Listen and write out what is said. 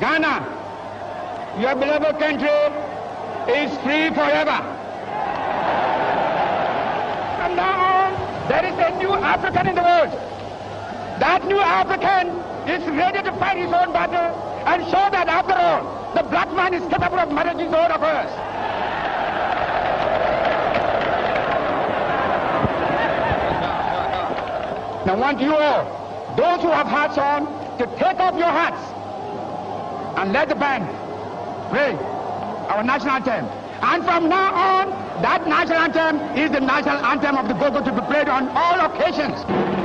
Ghana, your beloved country is free forever. From now on, there is a new African in the world. That new African is ready to fight his own battle and show that after all, the black man is capable of managing his own affairs. Now I want you all, those who have hats on, to take off your hats and let the band play our national anthem. And from now on, that national anthem is the national anthem of the Gogo to be played on all occasions.